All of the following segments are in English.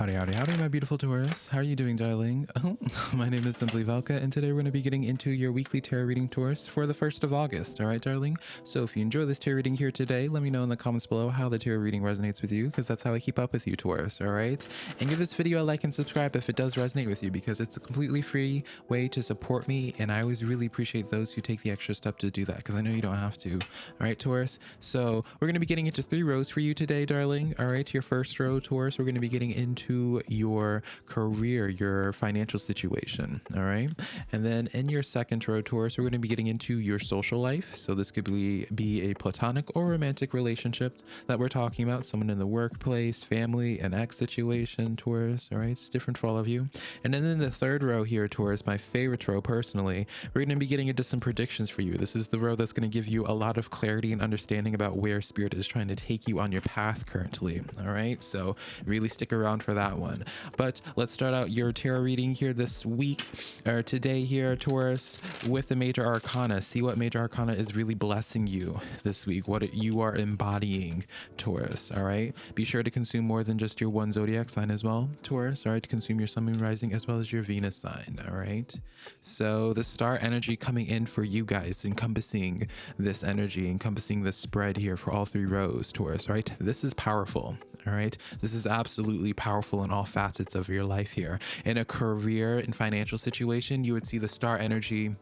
Howdy, howdy, howdy, my beautiful Taurus. How are you doing, darling? Oh, my name is Simply Velka, and today we're going to be getting into your weekly tarot reading Taurus for the 1st of August. All right, darling? So if you enjoy this tarot reading here today, let me know in the comments below how the tarot reading resonates with you, because that's how I keep up with you, Taurus. All right? And give this video a like and subscribe if it does resonate with you, because it's a completely free way to support me, and I always really appreciate those who take the extra step to do that, because I know you don't have to. All right, Taurus? So we're going to be getting into three rows for you today, darling. All right, your first row, Taurus, we're going to be getting into your career, your financial situation. All right. And then in your second row, Taurus, we're going to be getting into your social life. So this could be, be a platonic or romantic relationship that we're talking about, someone in the workplace, family, an ex situation, Taurus. All right. It's different for all of you. And then in the third row here, Taurus, my favorite row personally, we're going to be getting into some predictions for you. This is the row that's going to give you a lot of clarity and understanding about where spirit is trying to take you on your path currently. All right. So really stick around for that one. But let's start out your tarot reading here this week or today here, Taurus, with the major arcana. See what major arcana is really blessing you this week, what you are embodying, Taurus. All right. Be sure to consume more than just your one zodiac sign as well, Taurus. All right. To consume your sun, moon, rising, as well as your Venus sign. All right. So the star energy coming in for you guys, encompassing this energy, encompassing the spread here for all three rows, Taurus. Right. This is powerful. All right. This is absolutely powerful in all facets of your life here. In a career and financial situation, you would see the star energy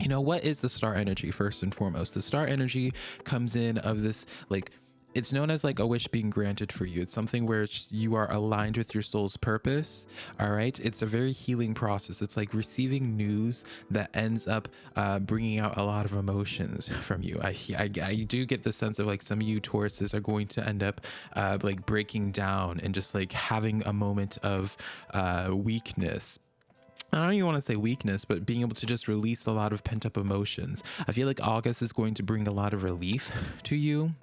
you know what is the star energy first and foremost the star energy comes in of this like it's known as like a wish being granted for you. It's something where you are aligned with your soul's purpose. All right. It's a very healing process. It's like receiving news that ends up uh, bringing out a lot of emotions from you. I, I, I, do get the sense of like some of you Tauruses are going to end up uh, like breaking down and just like having a moment of uh, weakness I don't even want to say weakness, but being able to just release a lot of pent up emotions. I feel like August is going to bring a lot of relief to you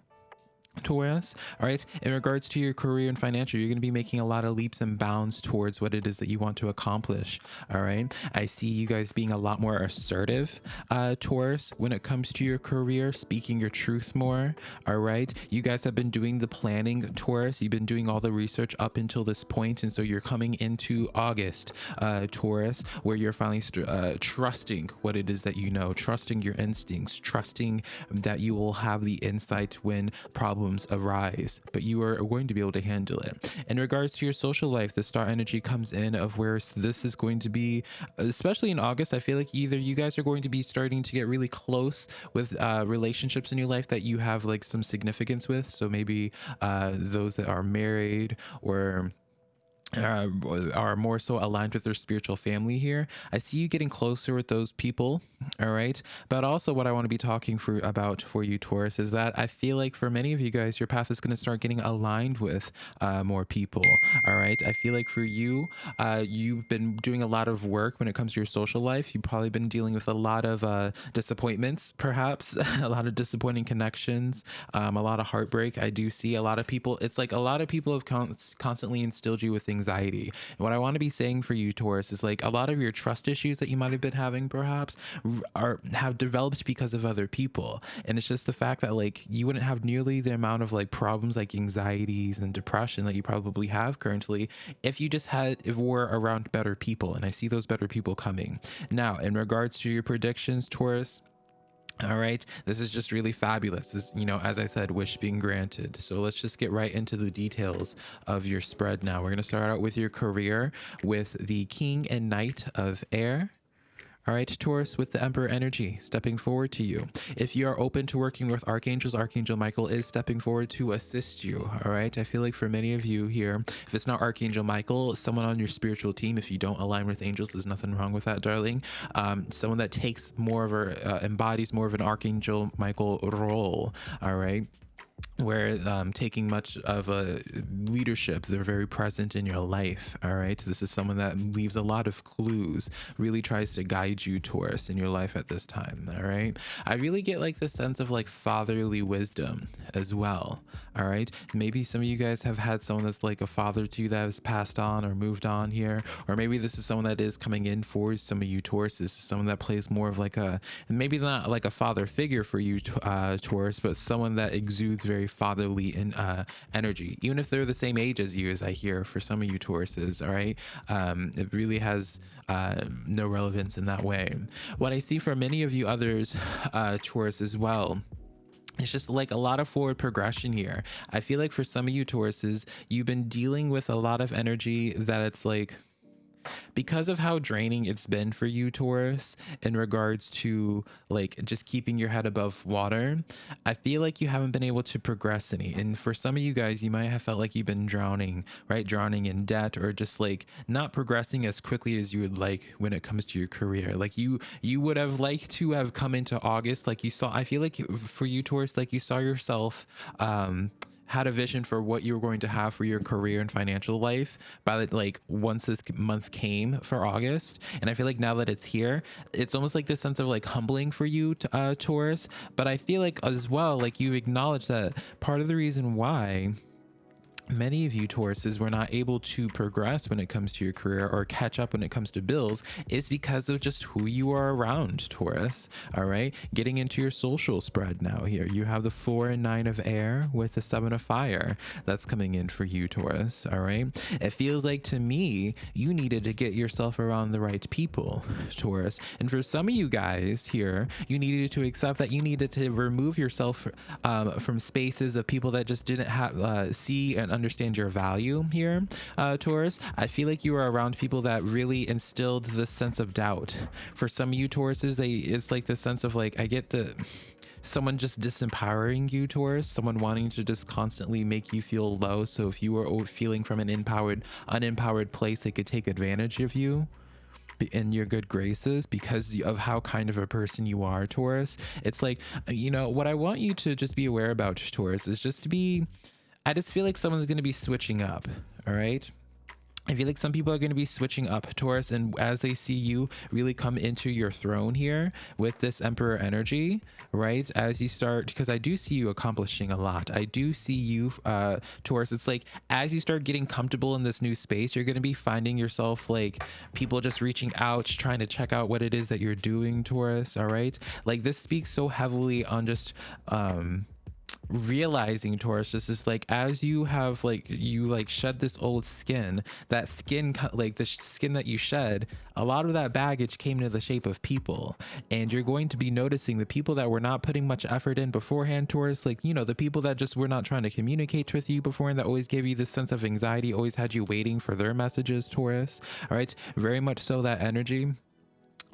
Taurus, all right, in regards to your career and financial, you're going to be making a lot of leaps and bounds towards what it is that you want to accomplish. All right, I see you guys being a lot more assertive, uh, Taurus, when it comes to your career, speaking your truth more. All right, you guys have been doing the planning, Taurus. You've been doing all the research up until this point, and so you're coming into August, uh, Taurus, where you're finally uh, trusting what it is that you know, trusting your instincts, trusting that you will have the insight when problems problems arise, but you are going to be able to handle it. In regards to your social life, the star energy comes in of where this is going to be, especially in August. I feel like either you guys are going to be starting to get really close with uh, relationships in your life that you have like some significance with. So maybe uh, those that are married or uh, are more so aligned with their spiritual family here. I see you getting closer with those people, all right? But also what I want to be talking for about for you Taurus is that I feel like for many of you guys your path is going to start getting aligned with uh, more people, all right? I feel like for you uh, you've been doing a lot of work when it comes to your social life. You've probably been dealing with a lot of uh, disappointments, perhaps a lot of disappointing connections, um, a lot of heartbreak. I do see a lot of people. It's like a lot of people have con constantly instilled you with things anxiety. And what I want to be saying for you, Taurus, is like a lot of your trust issues that you might have been having, perhaps, are have developed because of other people. And it's just the fact that like you wouldn't have nearly the amount of like problems like anxieties and depression that you probably have currently if you just had if we were around better people. And I see those better people coming. Now, in regards to your predictions, Taurus all right? This is just really fabulous. This you know as i said wish being granted. So let's just get right into the details of your spread now. We're going to start out with your career with the king and knight of air all right, Taurus, with the Emperor energy stepping forward to you. If you are open to working with archangels, Archangel Michael is stepping forward to assist you. All right, I feel like for many of you here, if it's not Archangel Michael, someone on your spiritual team, if you don't align with angels, there's nothing wrong with that, darling. Um, someone that takes more of a, uh, embodies more of an Archangel Michael role. All right where um, taking much of a leadership they're very present in your life all right? This is someone that leaves a lot of clues really tries to guide you taurus in your life at this time all right? I really get like the sense of like fatherly wisdom as well all right? Maybe some of you guys have had someone that's like a father to you that has passed on or moved on here or maybe this is someone that is coming in for some of you taurus this is someone that plays more of like a maybe not like a father figure for you uh taurus but someone that exudes very fatherly in uh, energy, even if they're the same age as you, as I hear for some of you Tauruses. All right, um, it really has uh, no relevance in that way. What I see for many of you others, uh, Taurus as well it's just like a lot of forward progression here. I feel like for some of you Tauruses, you've been dealing with a lot of energy that it's like because of how draining it's been for you, Taurus, in regards to like just keeping your head above water, I feel like you haven't been able to progress any. And for some of you guys, you might have felt like you've been drowning, right? Drowning in debt or just like not progressing as quickly as you would like when it comes to your career. Like you, you would have liked to have come into August, like you saw. I feel like for you, Taurus, like you saw yourself, um, had a vision for what you were going to have for your career and financial life by the, like once this month came for August. And I feel like now that it's here, it's almost like this sense of like humbling for you, uh, Taurus. But I feel like as well, like you've acknowledged that part of the reason why many of you Tauruses were not able to progress when it comes to your career or catch up when it comes to bills is because of just who you are around Taurus all right? Getting into your social spread now here. You have the four and nine of air with the seven of fire that's coming in for you Taurus all right? It feels like to me you needed to get yourself around the right people Taurus and for some of you guys here you needed to accept that you needed to remove yourself um, from spaces of people that just didn't have uh, see and understand your value here, uh, Taurus. I feel like you are around people that really instilled this sense of doubt. For some of you Tauruses, they it's like the sense of like I get the someone just disempowering you Taurus, someone wanting to just constantly make you feel low. So if you were feeling from an empowered, unempowered place, they could take advantage of you in your good graces because of how kind of a person you are, Taurus. It's like, you know, what I want you to just be aware about, Taurus, is just to be I just feel like someone's going to be switching up. All right. I feel like some people are going to be switching up Taurus and as they see you really come into your throne here with this emperor energy, right? As you start, because I do see you accomplishing a lot. I do see you, uh, Taurus. It's like as you start getting comfortable in this new space, you're going to be finding yourself like people just reaching out, trying to check out what it is that you're doing, Taurus. All right. Like this speaks so heavily on just, um, realizing Taurus just is like as you have like you like shed this old skin that skin like the skin that you shed a lot of that baggage came in the shape of people. And you're going to be noticing the people that were not putting much effort in beforehand Taurus like you know the people that just were not trying to communicate with you before and that always gave you this sense of anxiety always had you waiting for their messages Taurus all right? Very much so that energy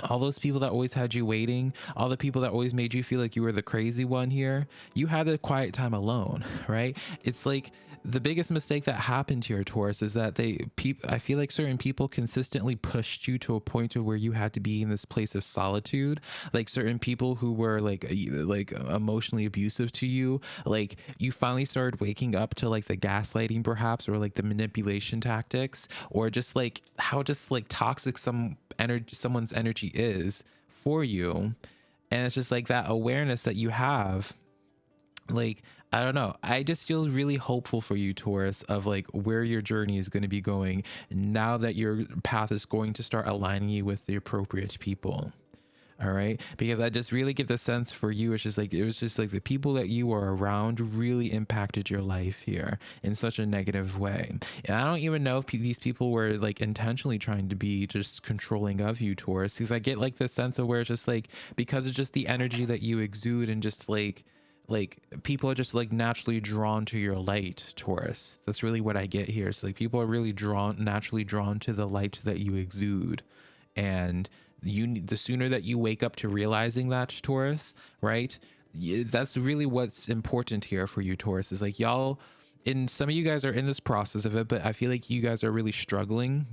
all those people that always had you waiting, all the people that always made you feel like you were the crazy one here, you had a quiet time alone, right? It's like the biggest mistake that happened to your Taurus is that they people I feel like certain people consistently pushed you to a point of where you had to be in this place of solitude. Like certain people who were like like emotionally abusive to you, like you finally started waking up to like the gaslighting perhaps or like the manipulation tactics or just like how just like toxic some energy someone's energy is for you and it's just like that awareness that you have like I don't know. I just feel really hopeful for you, Taurus, of like where your journey is going to be going now that your path is going to start aligning you with the appropriate people all right? Because i just really get the sense for you it's just like it was just like the people that you were around really impacted your life here in such a negative way. And i don't even know if these people were like intentionally trying to be just controlling of you taurus because i get like the sense of where it's just like because of just the energy that you exude and just like like people are just like naturally drawn to your light taurus that's really what i get here. So like people are really drawn naturally drawn to the light that you exude. And you the sooner that you wake up to realizing that Taurus, right? That's really what's important here for you, Taurus. Is like y'all, and some of you guys are in this process of it, but I feel like you guys are really struggling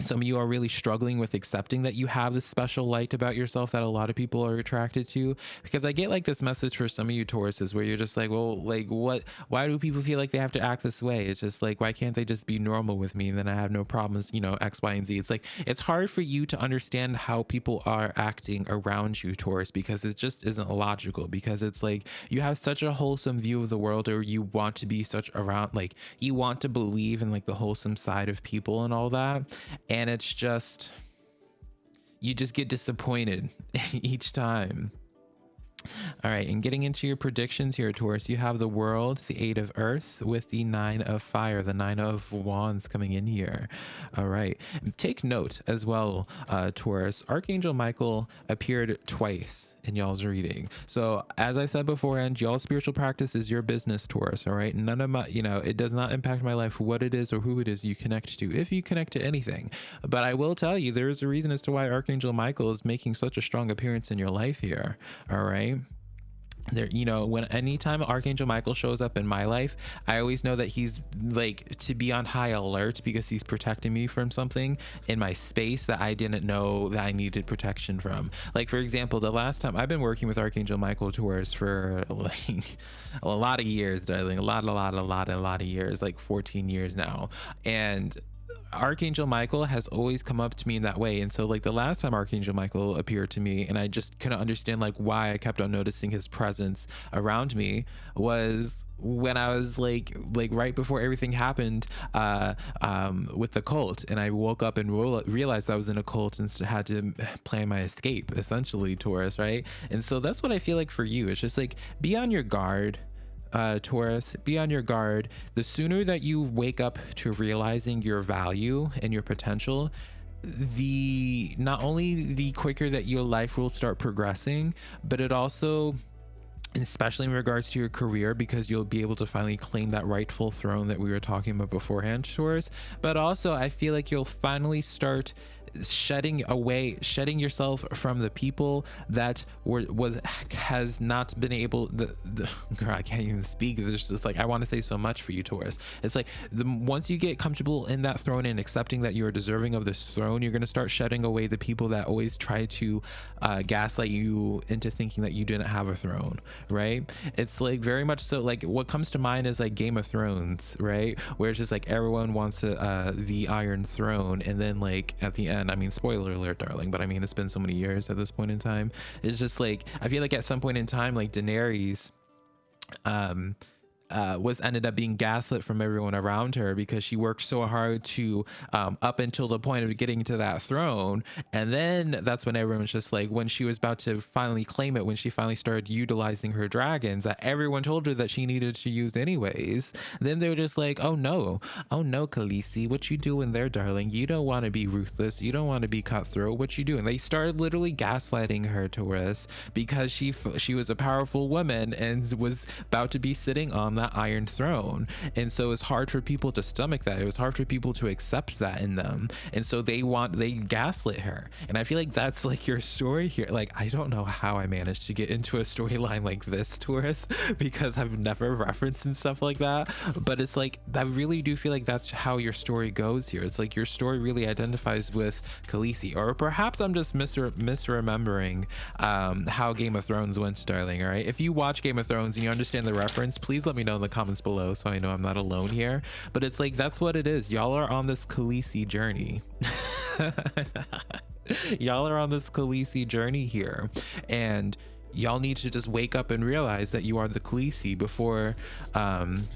some of you are really struggling with accepting that you have this special light about yourself that a lot of people are attracted to. Because i get like this message for some of you tauruses where you're just like well like what why do people feel like they have to act this way? It's just like why can't they just be normal with me? And then i have no problems you know x y and z. It's like it's hard for you to understand how people are acting around you taurus because it just isn't logical. Because it's like you have such a wholesome view of the world or you want to be such around like you want to believe in like the wholesome side of people and all that and it's just you just get disappointed each time All right, and getting into your predictions here, Taurus, you have the world, the eight of earth, with the nine of fire, the nine of wands coming in here. All right, take note as well, uh, Taurus. Archangel Michael appeared twice in y'all's reading. So, as I said beforehand, y'all's spiritual practice is your business, Taurus. All right, none of my, you know, it does not impact my life what it is or who it is you connect to, if you connect to anything. But I will tell you, there is a reason as to why Archangel Michael is making such a strong appearance in your life here. All right there you know when anytime archangel michael shows up in my life i always know that he's like to be on high alert because he's protecting me from something in my space that i didn't know that i needed protection from. Like for example the last time i've been working with archangel michael taurus for like a lot of years darling a lot a lot a lot a lot of years like 14 years now. And Archangel Michael has always come up to me in that way. And so like the last time Archangel Michael appeared to me and I just couldn't understand like why I kept on noticing his presence around me was when I was like like right before everything happened uh um with the cult. And I woke up and realized I was in a cult and had to plan my escape essentially Taurus right? And so that's what I feel like for you. It's just like be on your guard uh, Taurus, be on your guard. The sooner that you wake up to realizing your value and your potential, the not only the quicker that your life will start progressing, but it also especially in regards to your career because you'll be able to finally claim that rightful throne that we were talking about beforehand Taurus but also I feel like you'll finally start shedding away shedding yourself from the people that were was has not been able the, the girl i can't even speak. There's just like i want to say so much for you taurus. It's like the once you get comfortable in that throne and accepting that you're deserving of this throne you're going to start shedding away the people that always try to uh, gaslight you into thinking that you didn't have a throne right? It's like very much so like what comes to mind is like game of thrones right? Where it's just like everyone wants uh, the iron throne and then like at the end I mean, spoiler alert, darling, but I mean, it's been so many years at this point in time. It's just like, I feel like at some point in time, like Daenerys, um, uh, was ended up being gaslit from everyone around her because she worked so hard to um, up until the point of getting to that throne. And then that's when everyone was just like when she was about to finally claim it when she finally started utilizing her dragons that everyone told her that she needed to use anyways then they were just like oh no. Oh no Khaleesi. What you doing there darling? You don't want to be ruthless. You don't want to be cutthroat. What you doing? They started literally gaslighting her to Taurus because she she was a powerful woman and was about to be sitting on that iron throne. And so it's hard for people to stomach that. It was hard for people to accept that in them. And so they want they gaslit her. And i feel like that's like your story here. Like i don't know how i managed to get into a storyline like this Taurus because i've never referenced and stuff like that. But it's like i really do feel like that's how your story goes here. It's like your story really identifies with Khaleesi. Or perhaps i'm just mis- misremembering um, how game of thrones went darling all right? If you watch game of thrones and you understand the reference please let me know in the comments below so I know I'm not alone here. But it's like, that's what it is. Y'all are on this Khaleesi journey. y'all are on this Khaleesi journey here. And y'all need to just wake up and realize that you are the Khaleesi before um,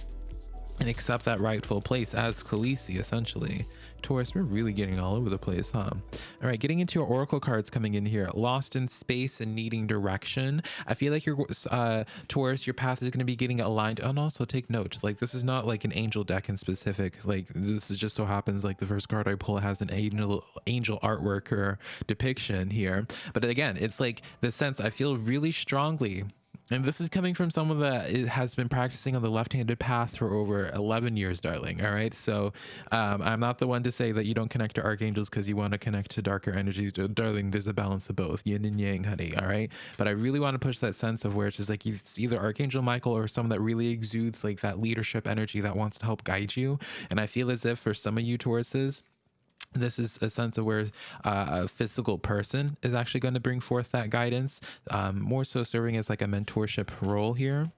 and accept that rightful place as Khaleesi, essentially. Taurus, we're really getting all over the place, huh? All right, getting into your oracle cards coming in here. Lost in space and needing direction. I feel like your uh, Taurus, your path is going to be getting aligned. And also take note, like this is not like an angel deck in specific. Like this is just so happens like the first card I pull has an angel angel artwork or depiction here. But again, it's like the sense I feel really strongly and this is coming from someone that has been practicing on the left-handed path for over 11 years, darling. All right. So um, I'm not the one to say that you don't connect to archangels because you want to connect to darker energies. Darling, there's a balance of both yin and yang, honey. All right. But I really want to push that sense of where it's just like it's either Archangel Michael or someone that really exudes like that leadership energy that wants to help guide you. And I feel as if for some of you Tauruses, this is a sense of where uh, a physical person is actually going to bring forth that guidance um, more so serving as like a mentorship role here.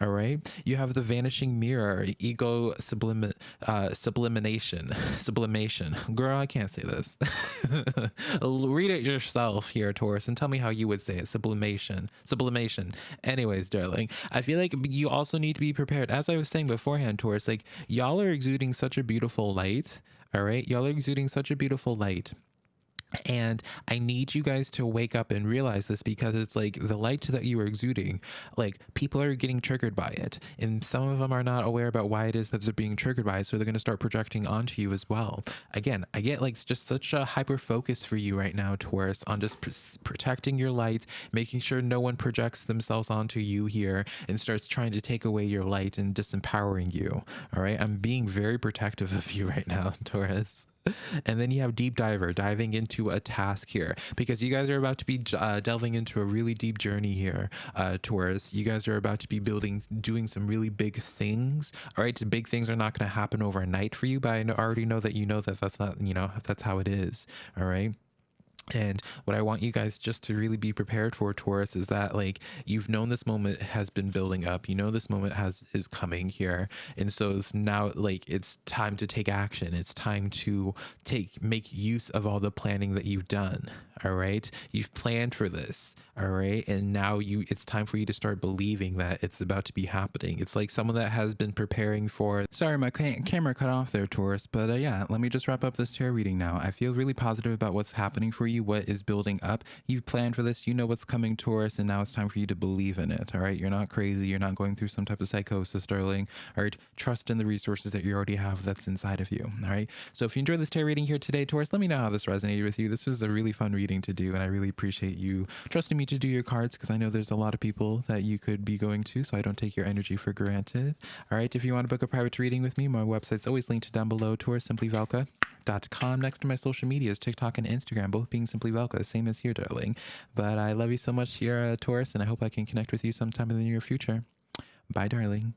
All right? You have the vanishing mirror ego sublim uh, sublimination sublimation. Girl i can't say this. Read it yourself here taurus and tell me how you would say it. Sublimation sublimation. Anyways darling i feel like you also need to be prepared. As i was saying beforehand taurus like y'all are exuding such a beautiful light all right. Y'all are exuding such a beautiful light and I need you guys to wake up and realize this because it's like the light that you are exuding, like people are getting triggered by it. And some of them are not aware about why it is that they're being triggered by it. So they're going to start projecting onto you as well. Again, I get like just such a hyper focus for you right now, Taurus, on just pr- protecting your light, making sure no one projects themselves onto you here and starts trying to take away your light and disempowering you. All right. I'm being very protective of you right now, Taurus. and then you have deep diver diving into a task here. Because you guys are about to be uh, delving into a really deep journey here uh taurus. You guys are about to be building doing some really big things all right? Big things are not going to happen overnight for you but i already know that you know that that's not you know that's how it is all right and what I want you guys just to really be prepared for, Taurus, is that like you've known this moment has been building up. You know this moment has is coming here, and so it's now like it's time to take action. It's time to take make use of all the planning that you've done. All right, you've planned for this. All right, and now you it's time for you to start believing that it's about to be happening. It's like someone that has been preparing for. Sorry, my ca- camera cut off there, Taurus. But uh, yeah, let me just wrap up this tarot reading now. I feel really positive about what's happening for you you what is building up. You've planned for this, you know what's coming Taurus, and now it's time for you to believe in it. All right. You're not crazy. You're not going through some type of psychosis, darling. All right. Trust in the resources that you already have that's inside of you. All right. So if you enjoyed this tarot reading here today, Taurus, let me know how this resonated with you. This was a really fun reading to do, and I really appreciate you trusting me to do your cards because I know there's a lot of people that you could be going to, so I don't take your energy for granted. All right. If you want to book a private reading with me, my website's always linked down below, taurussimplivalka.com. Next to my social medias, TikTok and Instagram, both being Simply Velka, same as here, darling. But I love you so much here, uh, Taurus, and I hope I can connect with you sometime in the near future. Bye, darling.